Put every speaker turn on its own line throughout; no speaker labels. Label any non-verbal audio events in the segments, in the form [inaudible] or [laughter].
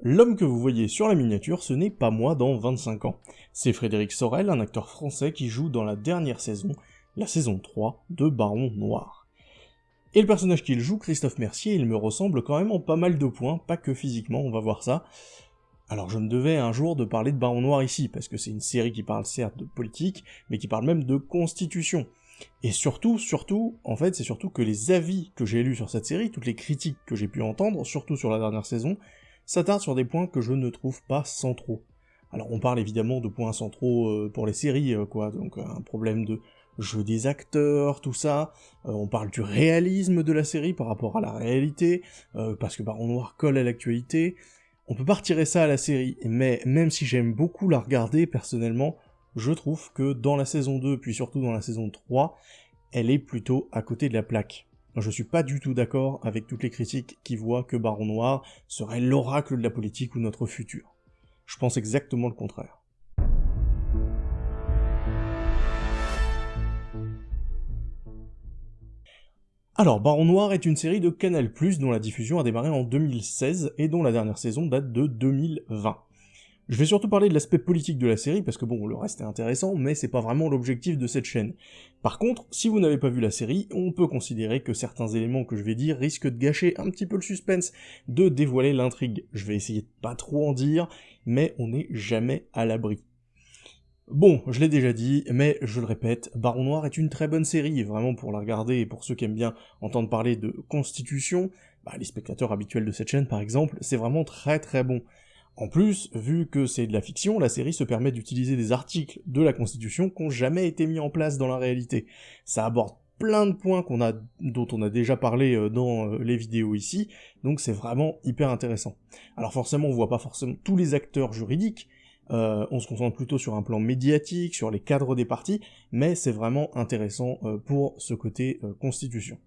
L'homme que vous voyez sur la miniature, ce n'est pas moi dans 25 ans. C'est Frédéric Sorel, un acteur français qui joue dans la dernière saison, la saison 3, de Baron Noir. Et le personnage qu'il joue, Christophe Mercier, il me ressemble quand même en pas mal de points, pas que physiquement, on va voir ça. Alors je me devais un jour de parler de Baron Noir ici, parce que c'est une série qui parle certes de politique, mais qui parle même de constitution. Et surtout, surtout, en fait, c'est surtout que les avis que j'ai lus sur cette série, toutes les critiques que j'ai pu entendre, surtout sur la dernière saison, s'attarde sur des points que je ne trouve pas centraux. Alors on parle évidemment de points centraux euh, pour les séries, euh, quoi, donc euh, un problème de jeu des acteurs, tout ça, on parle du réalisme de la série par rapport à la réalité, parce que Baron Noir colle à l'actualité, on peut pas retirer ça à la série, mais même si j'aime beaucoup la regarder personnellement, je trouve que dans la saison 2, puis surtout dans la saison 3, elle est plutôt à côté de la plaque. Je suis pas du tout d'accord avec toutes les critiques qui voient que Baron Noir serait l'oracle de la politique ou notre futur. Je pense exactement le contraire. Alors, Baron Noir est une série de Canal+, dont la diffusion a démarré en 2016 et dont la dernière saison date de 2020. Je vais surtout parler de l'aspect politique de la série, parce que bon, le reste est intéressant, mais c'est pas vraiment l'objectif de cette chaîne. Par contre, si vous n'avez pas vu la série, on peut considérer que certains éléments que je vais dire risquent de gâcher un petit peu le suspense, de dévoiler l'intrigue. Je vais essayer de pas trop en dire, mais on n'est jamais à l'abri. Bon, je l'ai déjà dit, mais je le répète, Baron Noir est une très bonne série, vraiment pour la regarder et pour ceux qui aiment bien entendre parler de constitution, bah, les spectateurs habituels de cette chaîne par exemple, c'est vraiment très très bon. En plus, vu que c'est de la fiction, la série se permet d'utiliser des articles de la Constitution qui n'ont jamais été mis en place dans la réalité. Ça aborde plein de points dont on a déjà parlé euh, dans euh, les vidéos ici, donc c'est vraiment hyper intéressant. Alors forcément, on voit pas forcément tous les acteurs juridiques, euh, on se concentre plutôt sur un plan médiatique, sur les cadres des partis, mais c'est vraiment intéressant pour ce côté constitution.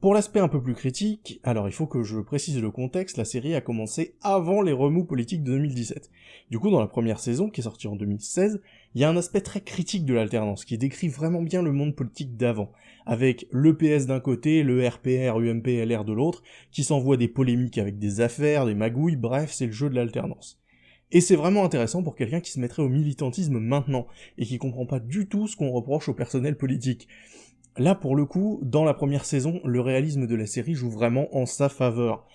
Pour l'aspect un peu plus critique, alors il faut que je précise le contexte, la série a commencé avant les remous politiques de 2017. Du coup, dans la première saison, qui est sortie en 2016, il y a un aspect très critique de l'alternance, qui décrit vraiment bien le monde politique d'avant, avec le PS d'un côté, le RPR, UMP, LR de l'autre, qui s'envoient des polémiques avec des affaires, des magouilles, bref, c'est le jeu de l'alternance. Et c'est vraiment intéressant pour quelqu'un qui se mettrait au militantisme maintenant, et qui comprend pas du tout ce qu'on reproche au personnel politique. Là, pour le coup, dans la première saison, le réalisme de la série joue vraiment en sa faveur.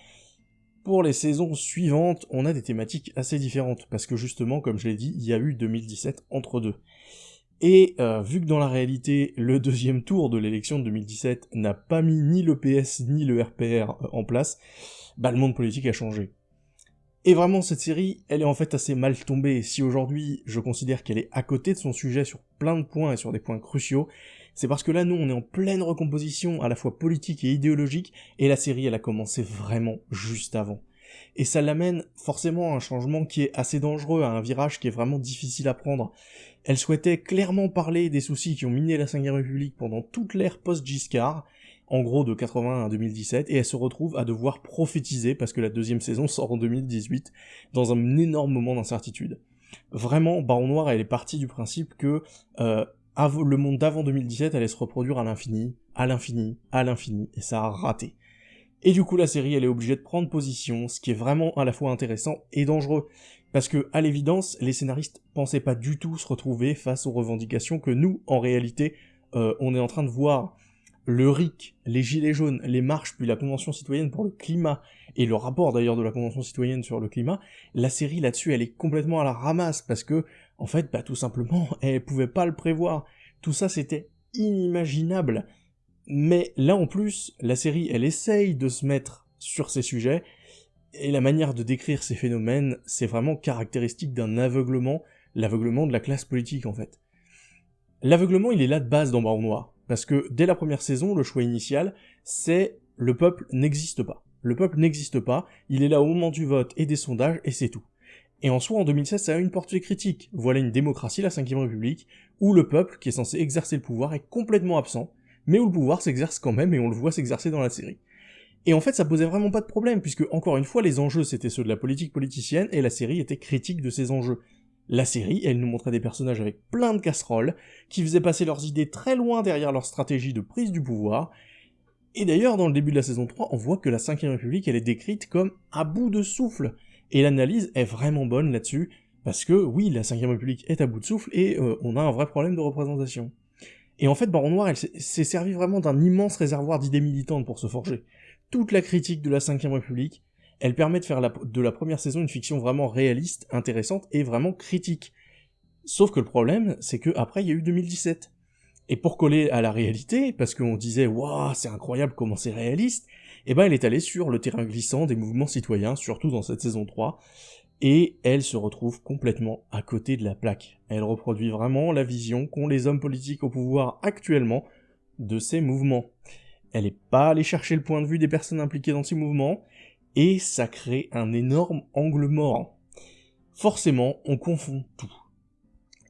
Pour les saisons suivantes, on a des thématiques assez différentes, parce que justement, comme je l'ai dit, il y a eu 2017 entre deux. Et euh, vu que dans la réalité, le deuxième tour de l'élection de 2017 n'a pas mis ni le PS ni le RPR euh, en place, bah le monde politique a changé. Et vraiment, cette série, elle est en fait assez mal tombée. Si aujourd'hui, je considère qu'elle est à côté de son sujet sur plein de points et sur des points cruciaux, c'est parce que là, nous, on est en pleine recomposition, à la fois politique et idéologique, et la série, elle a commencé vraiment juste avant. Et ça l'amène forcément à un changement qui est assez dangereux, à un virage qui est vraiment difficile à prendre. Elle souhaitait clairement parler des soucis qui ont miné la Ve République pendant toute l'ère post-Giscard, en gros de 80 à 2017, et elle se retrouve à devoir prophétiser, parce que la deuxième saison sort en 2018, dans un énorme moment d'incertitude. Vraiment, Baron Noir, elle est partie du principe que euh, le monde d'avant 2017 allait se reproduire à l'infini, à l'infini, à l'infini, et ça a raté. Et du coup, la série, elle est obligée de prendre position, ce qui est vraiment à la fois intéressant et dangereux. Parce que, à l'évidence, les scénaristes pensaient pas du tout se retrouver face aux revendications que nous, en réalité, euh, on est en train de voir. Le RIC, les Gilets jaunes, les marches, puis la Convention citoyenne pour le climat, et le rapport d'ailleurs de la Convention citoyenne sur le climat, la série là-dessus, elle est complètement à la ramasse, parce que en fait, bah tout simplement, [laughs] elle pouvait pas le prévoir. Tout ça, c'était inimaginable. Mais là, en plus, la série, elle essaye de se mettre sur ces sujets, et la manière de décrire ces phénomènes, c'est vraiment caractéristique d'un aveuglement, l'aveuglement de la classe politique, en fait. L'aveuglement, il est là de base dans Baron Noir, parce que dès la première saison, le choix initial, c'est le peuple n'existe pas. Le peuple n'existe pas, il est là au moment du vote et des sondages, et c'est tout. Et en soi, en 2016, ça a une portée critique. Voilà une démocratie, la 5 République, où le peuple, qui est censé exercer le pouvoir, est complètement absent, mais où le pouvoir s'exerce quand même, et on le voit s'exercer dans la série. Et en fait, ça posait vraiment pas de problème, puisque, encore une fois, les enjeux c'était ceux de la politique politicienne, et la série était critique de ces enjeux. La série, elle nous montrait des personnages avec plein de casseroles, qui faisaient passer leurs idées très loin derrière leur stratégie de prise du pouvoir, et d'ailleurs, dans le début de la saison 3, on voit que la 5ème République, elle est décrite comme à bout de souffle, Et l'analyse est vraiment bonne là-dessus, parce que oui, la 5ème République est à bout de souffle, et euh, on a un vrai problème de représentation. Et en fait, Baron Noir, elle s'est servi vraiment d'un immense réservoir d'idées militantes pour se forger. Toute la critique de la 5ème République, elle permet de faire de la première saison une fiction vraiment réaliste, intéressante et vraiment critique. Sauf que le problème, c'est que après il y a eu 2017. Et pour coller à la réalité, parce qu'on disait waouh c'est incroyable comment c'est réaliste, eh ben elle est allée sur le terrain glissant des mouvements citoyens, surtout dans cette saison 3, et elle se retrouve complètement à côté de la plaque. Elle reproduit vraiment la vision qu'ont les hommes politiques au pouvoir actuellement de ces mouvements. Elle n'est pas allée chercher le point de vue des personnes impliquées dans ces mouvements, et ça crée un énorme angle mort. Forcément, on confond tout.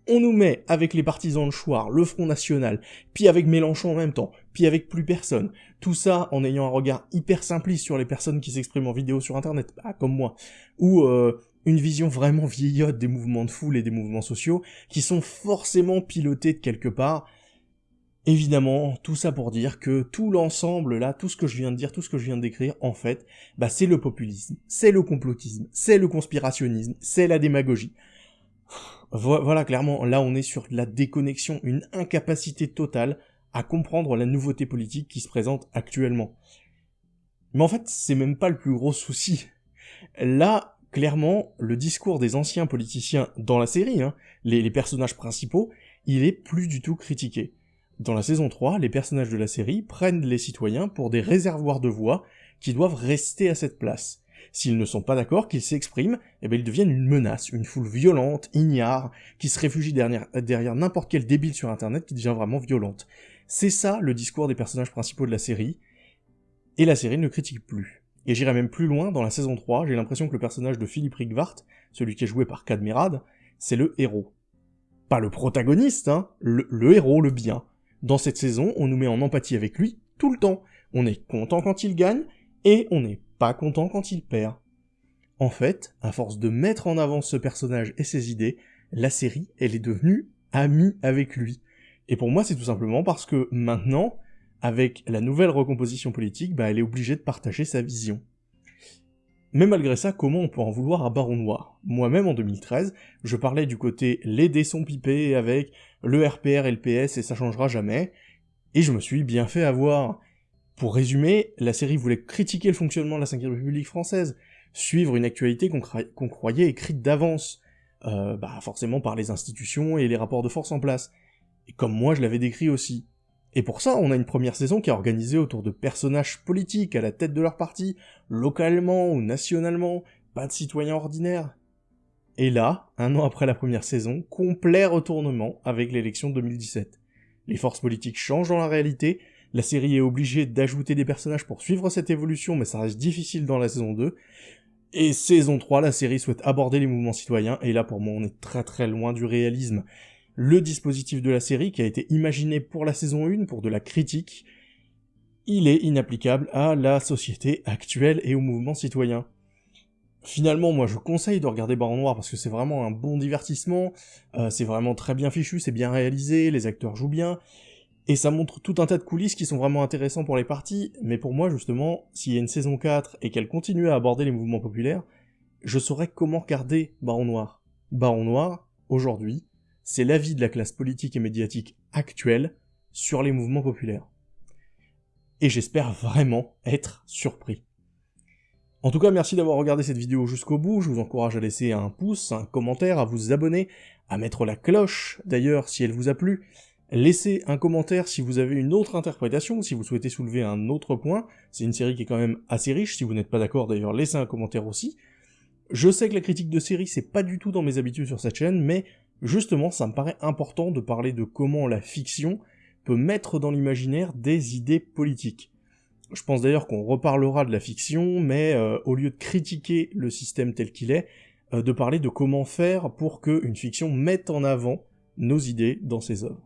On nous met avec les partisans de Chouard, le Front National, puis avec Mélenchon en même temps, puis avec plus personne. Tout ça en ayant un regard hyper simpliste sur les personnes qui s'expriment en vidéo sur internet, comme moi. Ou euh, une vision vraiment vieillotte des mouvements de foule et des mouvements sociaux, qui sont forcément pilotés de quelque part, Évidemment, tout ça pour dire que tout l'ensemble là, tout ce que je viens de dire, tout ce que je viens de décrire, en fait, bah c'est le populisme, c'est le complotisme, c'est le conspirationnisme, c'est la démagogie. Voilà, clairement, là on est sur la déconnexion, une incapacité totale à comprendre la nouveauté politique qui se présente actuellement. Mais en fait, c'est même pas le plus gros souci. Là, clairement, le discours des anciens politiciens dans la série, hein, les, les personnages principaux, il est plus du tout critiqué. Dans la saison 3, les personnages de la série prennent les citoyens pour des réservoirs de voix qui doivent rester à cette place. S'ils ne sont pas d'accord, qu'ils s'expriment, eh bien ils deviennent une menace, une foule violente, ignare, qui se réfugie derrière, n'importe quel débile sur internet qui devient vraiment violente. C'est ça le discours des personnages principaux de la série, et la série ne critique plus. Et j'irai même plus loin, dans la saison 3, j'ai l'impression que le personnage de Philippe Rigvart, celui qui est joué par Cadmerade, c'est le héros. Pas le protagoniste, hein, le héros, le bien. Dans cette saison, on nous met en empathie avec lui tout le temps. On est content quand il gagne, et on n'est pas content quand il perd. En fait, à force de mettre en avant ce personnage et ses idées, la série, elle est devenue amie avec lui. Et pour moi, c'est tout simplement parce que maintenant, avec la nouvelle recomposition politique, bah, elle est obligée de partager sa vision. Mais malgré ça, comment on peut en vouloir à Baron Noir? Moi-même, en 2013, je parlais du côté les dés sont pipés avec le RPR et le PS et ça changera jamais, et je me suis bien fait avoir. Pour résumer, la série voulait critiquer le fonctionnement de la 5ème République française, suivre une actualité qu'on croyait écrite d'avance, euh, bah forcément par les institutions et les rapports de force en place, et comme moi je l'avais décrit aussi. Et pour ça, on a une première saison qui est organisée autour de personnages politiques à la tête de leur parti, localement ou nationalement, pas de citoyens ordinaires. Et là, un an après la première saison, complet retournement avec l'élection de 2017. Les forces politiques changent dans la réalité, la série est obligée d'ajouter des personnages pour suivre cette évolution, mais ça reste difficile dans la saison 2. Et saison 3, la série souhaite aborder les mouvements citoyens, et là pour moi on est très très loin du réalisme le dispositif de la série qui a été imaginé pour la saison 1, pour de la critique, il est inapplicable à la société actuelle et au mouvement citoyen. Finalement, moi je conseille de regarder Baron Noir parce que c'est vraiment un bon divertissement, euh, c'est vraiment très bien fichu, c'est bien réalisé, les acteurs jouent bien, et ça montre tout un tas de coulisses qui sont vraiment intéressants pour les parties, mais pour moi justement, s'il y a une saison 4 et qu'elle continue à aborder les mouvements populaires, je saurais comment regarder Baron Noir. Baron Noir, aujourd'hui, c'est l'avis de la classe politique et médiatique actuelle sur les mouvements populaires. Et j'espère vraiment être surpris. En tout cas, merci d'avoir regardé cette vidéo jusqu'au bout, je vous encourage à laisser un pouce, un commentaire, à vous abonner, à mettre la cloche d'ailleurs si elle vous a plu, laissez un commentaire si vous avez une autre interprétation, si vous souhaitez soulever un autre point, c'est une série qui est quand même assez riche, si vous n'êtes pas d'accord d'ailleurs laissez un commentaire aussi. Je sais que la critique de série c'est pas du tout dans mes habitudes sur cette chaîne, mais Justement, ça me paraît important de parler de comment la fiction peut mettre dans l'imaginaire des idées politiques. Je pense d'ailleurs qu'on reparlera de la fiction, mais euh, au lieu de critiquer le système tel qu'il est, euh, de parler de comment faire pour qu'une fiction mette en avant nos idées dans ses œuvres.